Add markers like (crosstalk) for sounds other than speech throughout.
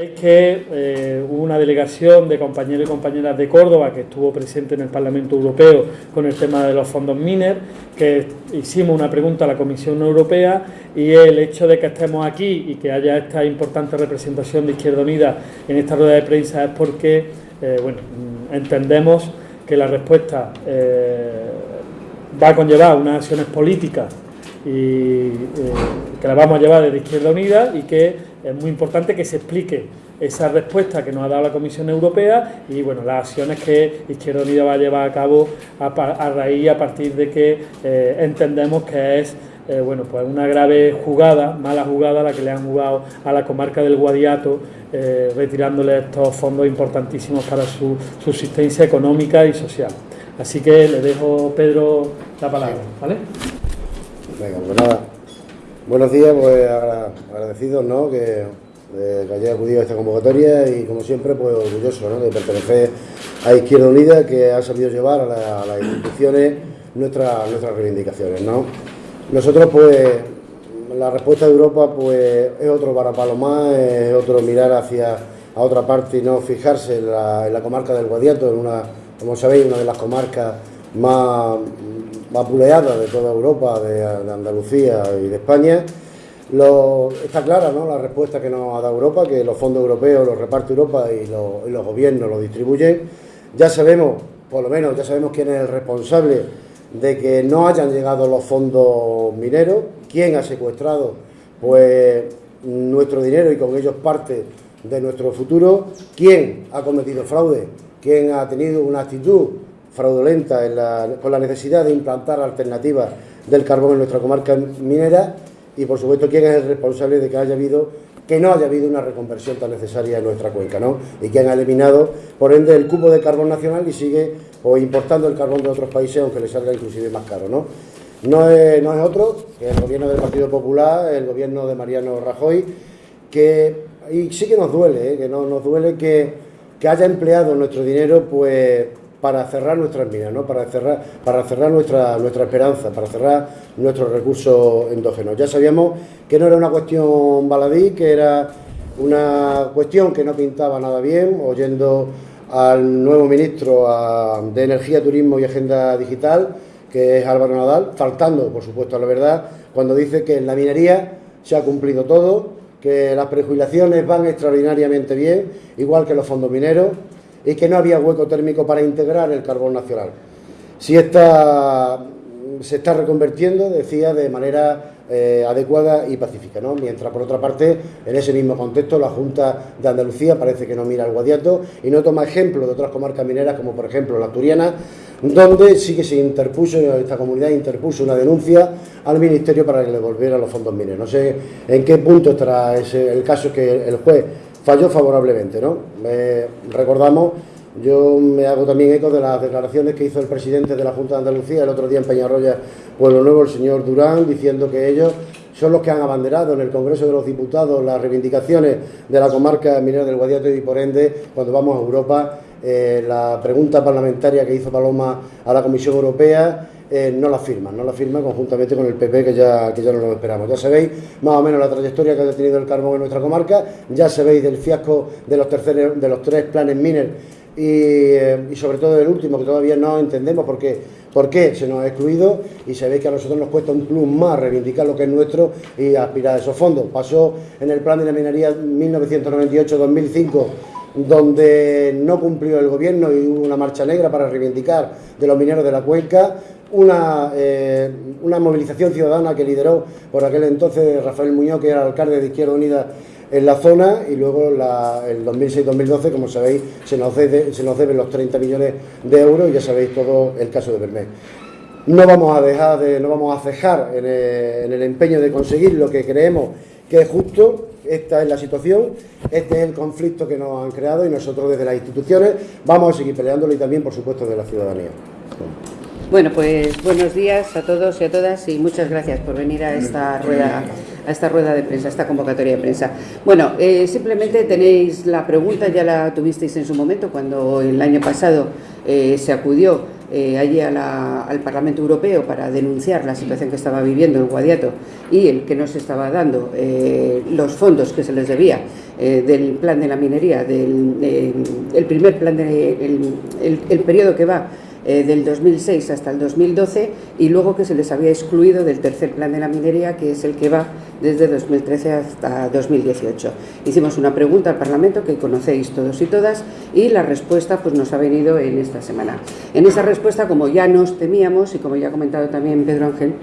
Sabéis que eh, hubo una delegación de compañeros y compañeras de Córdoba que estuvo presente en el Parlamento Europeo con el tema de los fondos MINER, que hicimos una pregunta a la Comisión Europea y el hecho de que estemos aquí y que haya esta importante representación de Izquierda Unida en esta rueda de prensa es porque eh, bueno, entendemos que la respuesta eh, va a conllevar unas acciones políticas y que las vamos a llevar desde Izquierda Unida y que es muy importante que se explique esa respuesta que nos ha dado la Comisión Europea y bueno las acciones que Izquierda Unida va a llevar a cabo a, raíz a partir de que eh, entendemos que es eh, bueno pues una grave jugada, mala jugada la que le han jugado a la comarca del Guadiato eh, retirándole estos fondos importantísimos para su subsistencia económica y social. Así que le dejo Pedro la palabra, ¿vale? Venga, pues nada, Buenos días, pues agradecidos ¿no? que, que haya acudido a esta convocatoria y como siempre pues orgulloso ¿no? de pertenecer a Izquierda Unida que ha sabido llevar a, las instituciones nuestras, nuestras reivindicaciones. ¿no? Nosotros pues la respuesta de Europa pues es otro varapalo más, es otro mirar hacia a otra parte y no fijarse en la, comarca del Guadiato, en una, como sabéis, una de las comarcas más, vapuleada de toda Europa, de, Andalucía y de España. está clara ¿no? la respuesta que nos ha dado Europa, que los fondos europeos los reparte Europa y, los gobiernos los distribuyen. Ya sabemos, por lo menos, ya sabemos quién es el responsable de que no hayan llegado los fondos mineros, quién ha secuestrado pues nuestro dinero y con ellos parte de nuestro futuro, quién ha cometido fraude, quién ha tenido una actitud fraudulenta con la necesidad de implantar alternativas del carbón en nuestra comarca minera y por supuesto quién es el responsable de que haya habido que no haya habido una reconversión tan necesaria en nuestra cuenca, ¿no? Y que han eliminado, por ende, el cupo de carbón nacional y sigue o importando el carbón de otros países, aunque le salga inclusive más caro, ¿no? No es, otro que el gobierno del Partido Popular, el gobierno de Mariano Rajoy, que, y sí que nos duele, ¿eh? que no, nos duele que haya empleado nuestro dinero, pues para cerrar nuestras minas, ¿no? para cerrar, para cerrar nuestra, nuestra esperanza, para cerrar nuestros recursos endógenos. Ya sabíamos que no era una cuestión baladí, que era una cuestión que no pintaba nada bien, oyendo al nuevo ministro de Energía, Turismo y Agenda Digital, que es Álvaro Nadal, faltando, por supuesto, a la verdad, cuando dice que en la minería se ha cumplido todo, que las prejubilaciones van extraordinariamente bien, igual que los fondos mineros, y que no había hueco térmico para integrar el carbón nacional. Si esta se está reconvertiendo, decía, de manera eh, adecuada y pacífica, ¿no? Mientras, por otra parte, en ese mismo contexto, la Junta de Andalucía parece que no mira al Guadiato y no toma ejemplo de otras comarcas mineras, como por ejemplo la Turiana, donde sí que se interpuso, esta comunidad interpuso una denuncia al Ministerio para que le devolviera los fondos mineros. No sé en qué punto estará el caso que el juez falló favorablemente, ¿no? recordamos, yo me hago también eco de las declaraciones que hizo el presidente de la Junta de Andalucía el otro día en Peñarroya, Pueblo Nuevo, el señor Durán, diciendo que ellos son los que han abanderado en el Congreso de los Diputados las reivindicaciones de la comarca minera del Guadiato y por ende, cuando vamos a Europa, eh, la pregunta parlamentaria que hizo Paloma a la Comisión Europea eh, no la firman, no la firman conjuntamente con el PP que ya, que ya no lo esperamos. Ya sabéis más o menos la trayectoria que ha tenido el carbón en nuestra comarca, ya sabéis del fiasco de los, terceros, de los tres planes Miner eh, y, sobre todo del último que todavía no entendemos por qué, por qué se nos ha excluido y sabéis que a nosotros nos cuesta un plus más reivindicar lo que es nuestro y aspirar a esos fondos. Pasó en el plan de la minería 1998-2005 donde no cumplió el gobierno y hubo una marcha negra para reivindicar de los mineros de la cuenca, una, eh, una movilización ciudadana que lideró por aquel entonces Rafael Muñoz, que era alcalde de Izquierda Unida en la zona, y luego la, el 2006-2012, como sabéis, se nos, deben los 30 millones de euros y ya sabéis todo el caso de Bermé. No vamos a dejar de, no vamos a cejar en en el empeño de conseguir lo que creemos que es justo, esta es la situación, este es el conflicto que nos han creado y nosotros desde las instituciones vamos a seguir peleándolo y también, por supuesto, de la ciudadanía. Bueno, pues buenos días a todos y a todas y muchas gracias por venir a esta rueda, a esta rueda de prensa, a esta convocatoria de prensa. Bueno, eh, simplemente tenéis la pregunta, ya la tuvisteis en su momento cuando el año pasado eh, se acudió eh, allí al Parlamento Europeo para denunciar la situación que estaba viviendo el Guadiato y el que no se estaba dando los fondos que se les debía del plan de la minería, del el primer plan, de, el periodo que va eh, del 2006 hasta el 2012 y luego que se les había excluido del tercer plan de la minería, que es el que va desde 2013 hasta 2018. Hicimos una pregunta al Parlamento que conocéis todos y todas y la respuesta pues, nos ha venido en esta semana. En esa respuesta, como ya nos temíamos y como ya ha comentado también Pedro Ángel,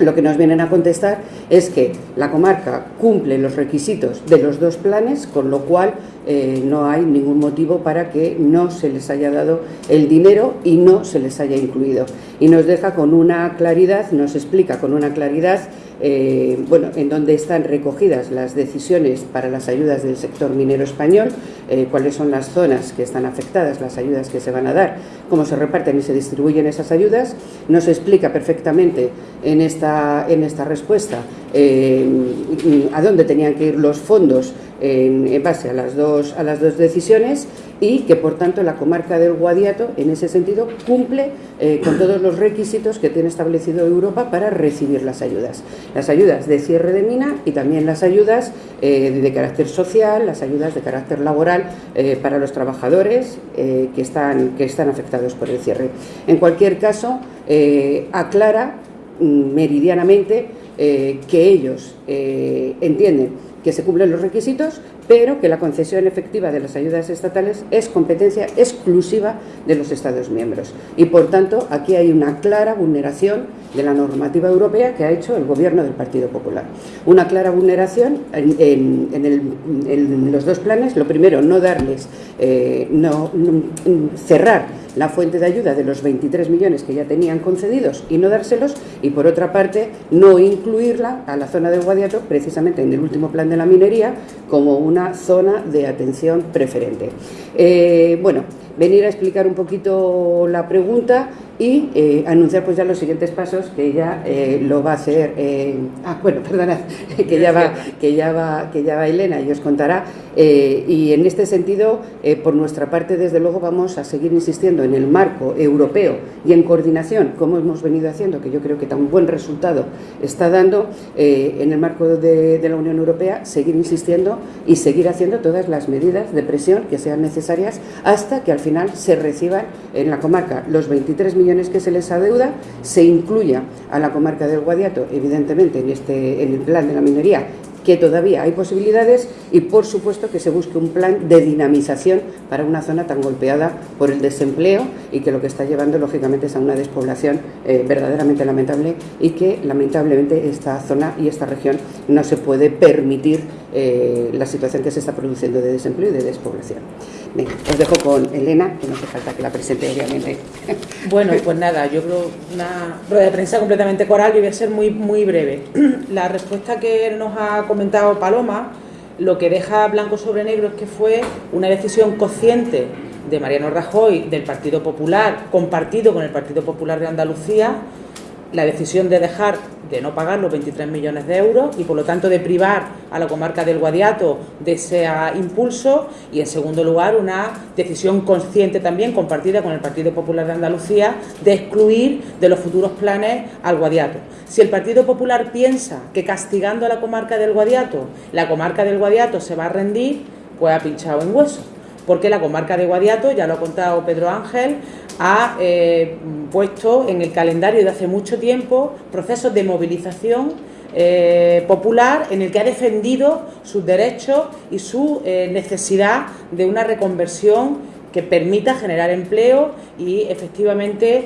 lo que nos vienen a contestar es que la comarca cumple los requisitos de los dos planes, con lo cual eh, no hay ningún motivo para que no se les haya dado el dinero y no se les haya incluido. Y nos deja con una claridad, nos explica con una claridad eh, bueno, en donde están recogidas las decisiones para las ayudas del sector minero español, eh, cuáles son las zonas que están afectadas, las ayudas que se van a dar, cómo se reparten y se distribuyen esas ayudas. Nos explica perfectamente en esta, en esta respuesta eh, a dónde tenían que ir los fondos en, base a las, dos, a las dos decisiones y que por tanto la comarca del Guadiato en ese sentido cumple eh, con todos los requisitos que tiene establecido Europa para recibir las ayudas. Las ayudas de cierre de mina y también las ayudas eh, de carácter social, las ayudas de carácter laboral eh, para los trabajadores que, están, que están afectados por el cierre. En cualquier caso, aclara mm, meridianamente que ellos entienden que se cumplen los requisitos, pero que la concesión efectiva de las ayudas estatales es competencia exclusiva de los Estados miembros. Y por tanto, aquí hay una clara vulneración de la normativa europea que ha hecho el Gobierno del Partido Popular. Una clara vulneración en, los dos planes. Lo primero, no darles, eh, no, cerrar la fuente de ayuda de los 23 millones que ya tenían concedidos y no dárselos. Y por otra parte, no incluirla a la zona del Guadiato, precisamente en el último plan de la minería, como una zona de atención preferente. Eh, bueno, venir a explicar un poquito la pregunta y eh, anunciar pues ya los siguientes pasos que ella eh, lo va a hacer eh, ah bueno (laughs) perdona que ya va que ya va que ya va Elena y os contará y en este sentido por nuestra parte desde luego vamos a seguir insistiendo en el marco europeo y en coordinación como hemos venido haciendo que yo creo que tan buen resultado está dando en el marco de, de la Unión Europea seguir insistiendo y seguir haciendo todas las medidas de presión que sean necesarias hasta que al final se reciban en la comarca. Los 23 millones que se les adeuda, se incluya a la comarca del Guadiato, evidentemente en, este, en el plan de la minería, que todavía hay posibilidades y por supuesto que se busque un plan de dinamización para una zona tan golpeada por el desempleo y que lo que está llevando lógicamente es a una despoblación eh, verdaderamente lamentable y que lamentablemente esta zona y esta región no se puede permitir eh, la situación que se está produciendo de desempleo y de despoblación os dejo con Elena, que no hace falta que la presente, obviamente. (laughs) Bueno, pues nada, yo creo una rueda de prensa completamente coral y voy a ser muy, muy breve. (clears throat) La respuesta que nos ha comentado Paloma, lo que deja blanco sobre negro es que fue una decisión consciente de Mariano Rajoy, del Partido Popular, compartido con el Partido Popular de Andalucía, la decisión de dejar de no pagar los 23 millones de euros y por lo tanto de privar a la comarca del Guadiato de ese impulso y en segundo lugar una decisión consciente también compartida con el Partido Popular de Andalucía de excluir de los futuros planes al Guadiato. Si el Partido Popular piensa que castigando a la comarca del Guadiato, la comarca del Guadiato se va a rendir, pues ha pinchado en hueso porque la comarca de Guadiato, ya lo ha contado Pedro Ángel, ha eh, puesto en el calendario de hace mucho tiempo procesos de movilización eh, popular en el que ha defendido sus derechos y su eh, necesidad de una reconversión que permita generar empleo y efectivamente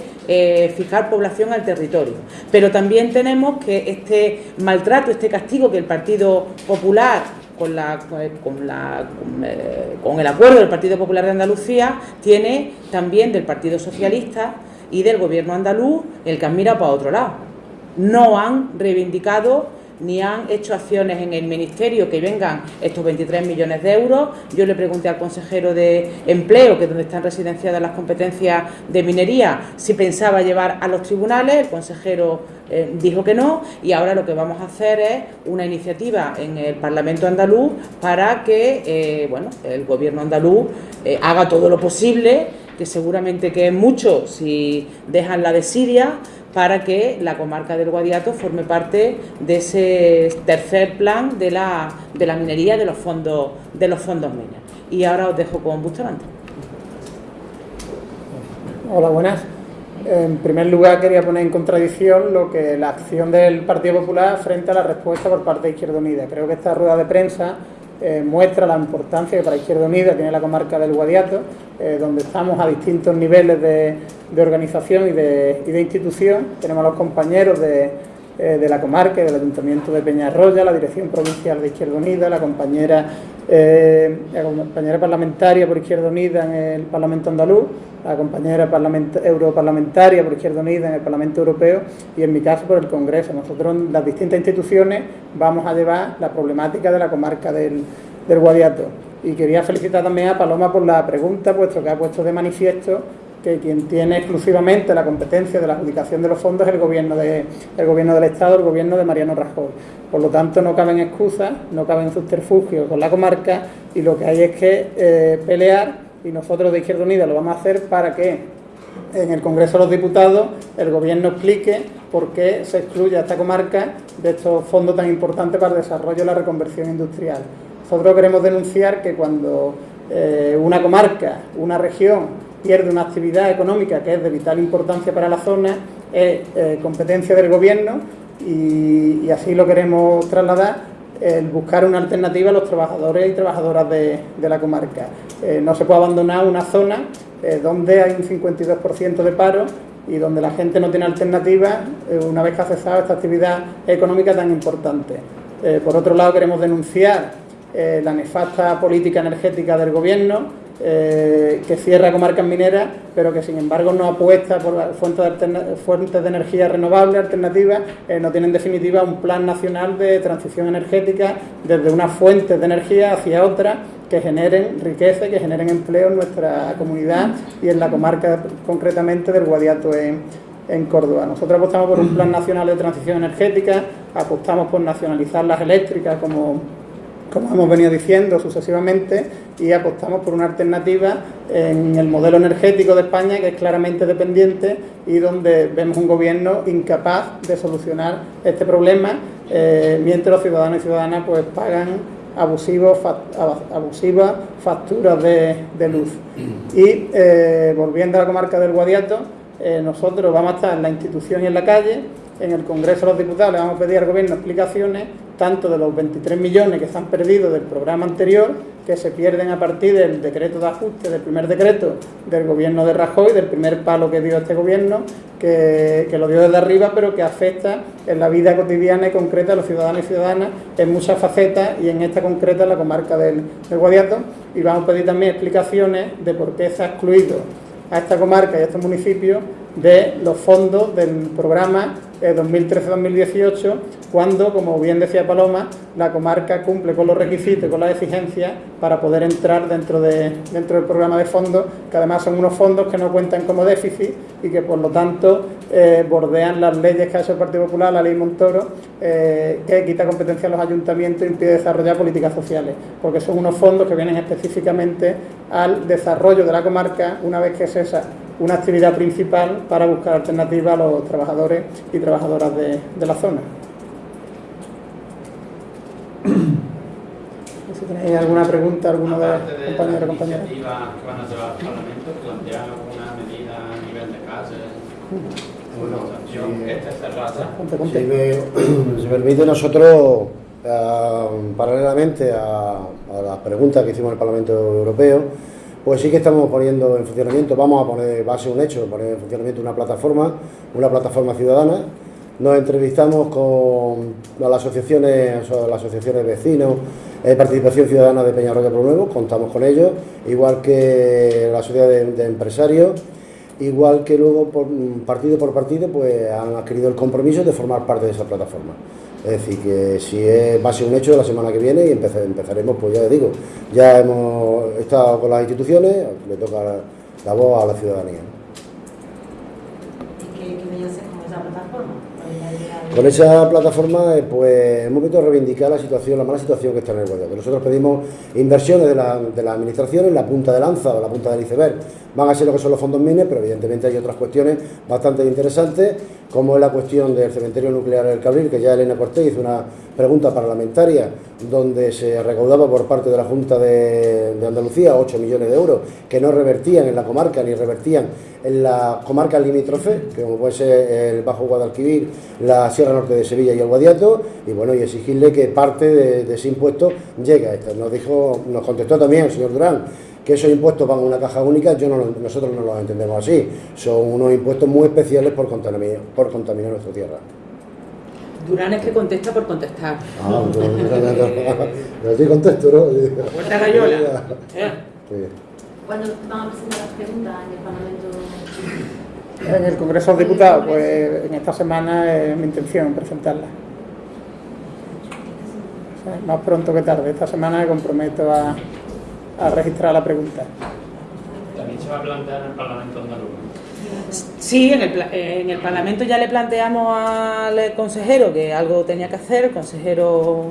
fijar población al territorio. Pero también tenemos que este maltrato, este castigo que el Partido Popular con, la, con, la, eh, con, el acuerdo del Partido Popular de Andalucía, tiene también del Partido Socialista y del Gobierno andaluz el que han mirado para otro lado. No han reivindicado ni han hecho acciones en el Ministerio que vengan estos 23 millones de euros. Yo le pregunté al consejero de Empleo, que es donde están residenciadas las competencias de minería, si pensaba llevar a los tribunales. El consejero eh, dijo que no y ahora lo que vamos a hacer es una iniciativa en el Parlamento andaluz para que eh, bueno, el Gobierno andaluz eh, haga todo lo posible que seguramente que es mucho si dejan la de Siria, para que la comarca del Guadiato forme parte de ese tercer plan de la, de la minería de los fondos de los fondos mineros. Y ahora os dejo con Bustamante. Hola, buenas. En primer lugar, quería poner en contradicción lo que la acción del Partido Popular frente a la respuesta por parte de Izquierda Unida. Creo que esta rueda de prensa eh, muestra la importancia que para Izquierda Unida tiene la comarca del Guadiato, eh, donde estamos a distintos niveles de, organización y de, y de, institución. Tenemos a los compañeros de, eh, de la comarca del Ayuntamiento de Peñarroya, la Dirección Provincial de Izquierda Unida, la compañera, la compañera parlamentaria por Izquierda Unida en el Parlamento Andaluz, la compañera europarlamentaria por Izquierda Unida en el Parlamento Europeo y en mi caso por el Congreso. Nosotros las distintas instituciones vamos a llevar la problemática de la comarca del, del Guadiato. Y quería felicitar también a Paloma por la pregunta, puesto que ha puesto de manifiesto que quien tiene exclusivamente la competencia de la adjudicación de los fondos es el gobierno, de, el gobierno del Estado, el gobierno de Mariano Rajoy. Por lo tanto, no caben excusas, no caben subterfugios con la comarca y lo que hay es que eh, pelear y nosotros de Izquierda Unida lo vamos a hacer para que en el Congreso de los Diputados el Gobierno explique por qué se excluye a esta comarca de estos fondos tan importantes para el desarrollo y la reconversión industrial. Nosotros queremos denunciar que cuando eh, una comarca, una región, pierde una actividad económica que es de vital importancia para la zona, es eh, competencia del Gobierno y, así lo queremos trasladar el buscar una alternativa a los trabajadores y trabajadoras de, la comarca. Eh, no se puede abandonar una zona eh, donde hay un 52% de paro y donde la gente no tiene alternativa una vez que ha cesado esta actividad económica tan importante. por otro lado, queremos denunciar la nefasta política energética del Gobierno, eh, que cierra comarcas mineras, pero que sin embargo no apuesta por fuentes de, fuentes de energía renovable, alternativas, eh, no tiene en definitiva un plan nacional de transición energética desde unas fuentes de energía hacia otras que generen riqueza, que generen empleo en nuestra comunidad y en la comarca concretamente del Guadiato en, en Córdoba. Nosotros apostamos por un plan nacional de transición energética, apostamos por nacionalizar las eléctricas como como hemos venido diciendo sucesivamente, y apostamos por una alternativa en el modelo energético de España que es claramente dependiente y donde vemos un gobierno incapaz de solucionar este problema, eh, mientras los ciudadanos y ciudadanas pues pagan abusivos, abusivas facturas de, luz. Y eh, volviendo a la comarca del Guadiato, eh, nosotros vamos a estar en la institución y en la calle, en el Congreso de los Diputados le vamos a pedir al Gobierno explicaciones tanto de los 23 millones que se han perdido del programa anterior, que se pierden a partir del decreto de ajuste, del primer decreto del gobierno de Rajoy, del primer palo que dio este gobierno, que, lo dio desde arriba, pero que afecta en la vida cotidiana y concreta a los ciudadanos y ciudadanas en muchas facetas y en esta concreta la comarca del, del Guadiato. Y vamos a pedir también explicaciones de por qué se ha excluido a esta comarca y a estos municipios de los fondos del programa 2013-2018, eh, cuando, como bien decía Paloma, la comarca cumple con los requisitos y con las exigencias para poder entrar dentro, de, dentro del programa de fondos, que además son unos fondos que no cuentan como déficit y que por lo tanto eh, bordean las leyes que ha hecho el Partido Popular, la ley Montoro, eh, que quita competencia a los ayuntamientos e impide desarrollar políticas sociales, porque son unos fondos que vienen específicamente al desarrollo de la comarca una vez que cesa una actividad principal para buscar alternativas a los trabajadores y trabajadoras de, de la zona. (coughs) Si tenéis alguna pregunta, alguno de los compañeros o compañeras. que van a llevar al Parlamento, plantean alguna medida a nivel de casa? Bueno, si, me, (clears throat) si me permite, nosotros, uh, paralelamente a, a las preguntas que hicimos en el Parlamento Europeo, pues sí que estamos poniendo en funcionamiento, vamos a poner, va a ser un hecho, poner en funcionamiento una plataforma, una plataforma ciudadana. Nos entrevistamos con las asociaciones, las asociaciones vecinos, eh, Participación Ciudadana de Peñarroya Pro Nuevo, contamos con ellos, igual que la sociedad de, empresarios, igual que luego por, partido por partido pues han adquirido el compromiso de formar parte de esa plataforma. Es decir, que si es, va a ser un hecho la semana que viene y empezaremos, pues ya digo, ya hemos estado con las instituciones, le toca la, voz a la ciudadanía. ¿Y qué, qué medidas con esa plataforma? Con esa plataforma, eh, pues hemos visto reivindicar la situación, la mala situación que está en el Guadiato. Nosotros pedimos inversiones de la, de la administración en la punta de lanza o la punta del iceberg. Van a ser lo que son los fondos mines, pero evidentemente hay otras cuestiones bastante interesantes, como es la cuestión del cementerio nuclear del Cabril, que ya Elena Cortés hizo una pregunta parlamentaria donde se recaudaba por parte de la Junta de, Andalucía 8 millones de euros que no revertían en la comarca ni revertían en la comarca limítrofe, que como puede ser el Bajo Guadalquivir, la Sierra Norte de Sevilla y el Guadiato, y bueno, y exigirle que parte de, ese impuesto llegue a esta. Nos dijo, nos contestó también el señor Durán que esos impuestos van a una caja única, yo nosotros no los entendemos así. Son unos impuestos muy especiales por contaminar, por contaminar nuestra tierra. Durán es que contesta por contestar. Ah, no estoy contexto, ¿no? Puerta gallola. Eh. ¿Cuándo van a presentar las preguntas en el Parlamento? En el Congreso de los Diputados, pues en esta semana es mi intención presentarla. O sea, más pronto que tarde. Esta semana me comprometo a, a registrar la pregunta. También se va a plantear en el Parlamento andaluz. Sí, en el, pla- en el Parlamento ya le planteamos al consejero que algo tenía que hacer, el consejero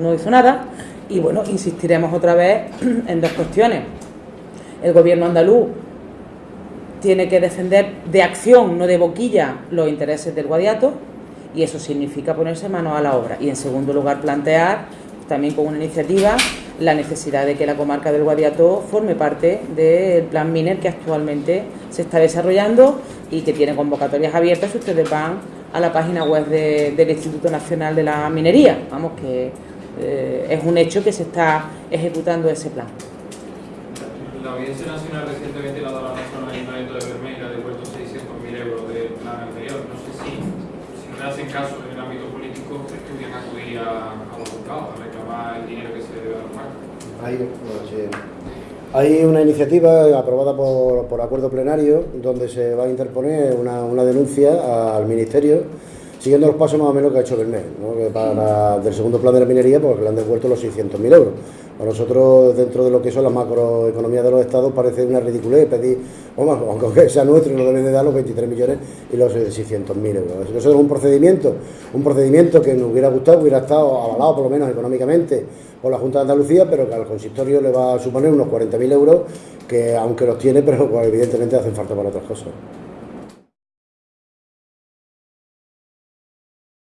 no hizo nada y bueno, insistiremos otra vez (clears throat) en dos cuestiones. El gobierno andaluz tiene que defender de acción, no de boquilla, los intereses del Guadiato y eso significa ponerse manos a la obra. Y en segundo lugar, plantear también con una iniciativa la necesidad de que la comarca del Guadiato forme parte del plan Miner que actualmente se está desarrollando y que tiene convocatorias abiertas ustedes van a la página web de- del Instituto Nacional de la Minería. Vamos, que eh, es un hecho que se está ejecutando ese plan. La Audiencia Nacional recientemente le ha dado la razón al Ayuntamiento de Bermeja ha devuelto 600.000 euros del plan anterior. No sé si, si no le hacen caso en el ámbito político, estudian acudir a, a los juzgados a reclamar el dinero que se debe a los marcos. Hay, bueno, sí. Hay una iniciativa aprobada por, por acuerdo plenario donde se va a interponer una, una denuncia al Ministerio siguiendo los pasos más o menos que ha hecho Bernet, ¿no? que para, del segundo plan de la minería pues le han devuelto los 600.000 euros. Para nosotros, dentro de lo que son las macroeconomías de los estados, parece una ridiculez pedir, vamos, aunque sea nuestro, no deben de dar los 23 millones y los 600.000 euros. Nosotros es un procedimiento, un procedimiento que nos hubiera gustado, hubiera estado avalado por lo menos económicamente por la Junta de Andalucía, pero que al consistorio le va a suponer unos 40.000 euros, que aunque los tiene, pero pues, evidentemente hacen falta para otras cosas.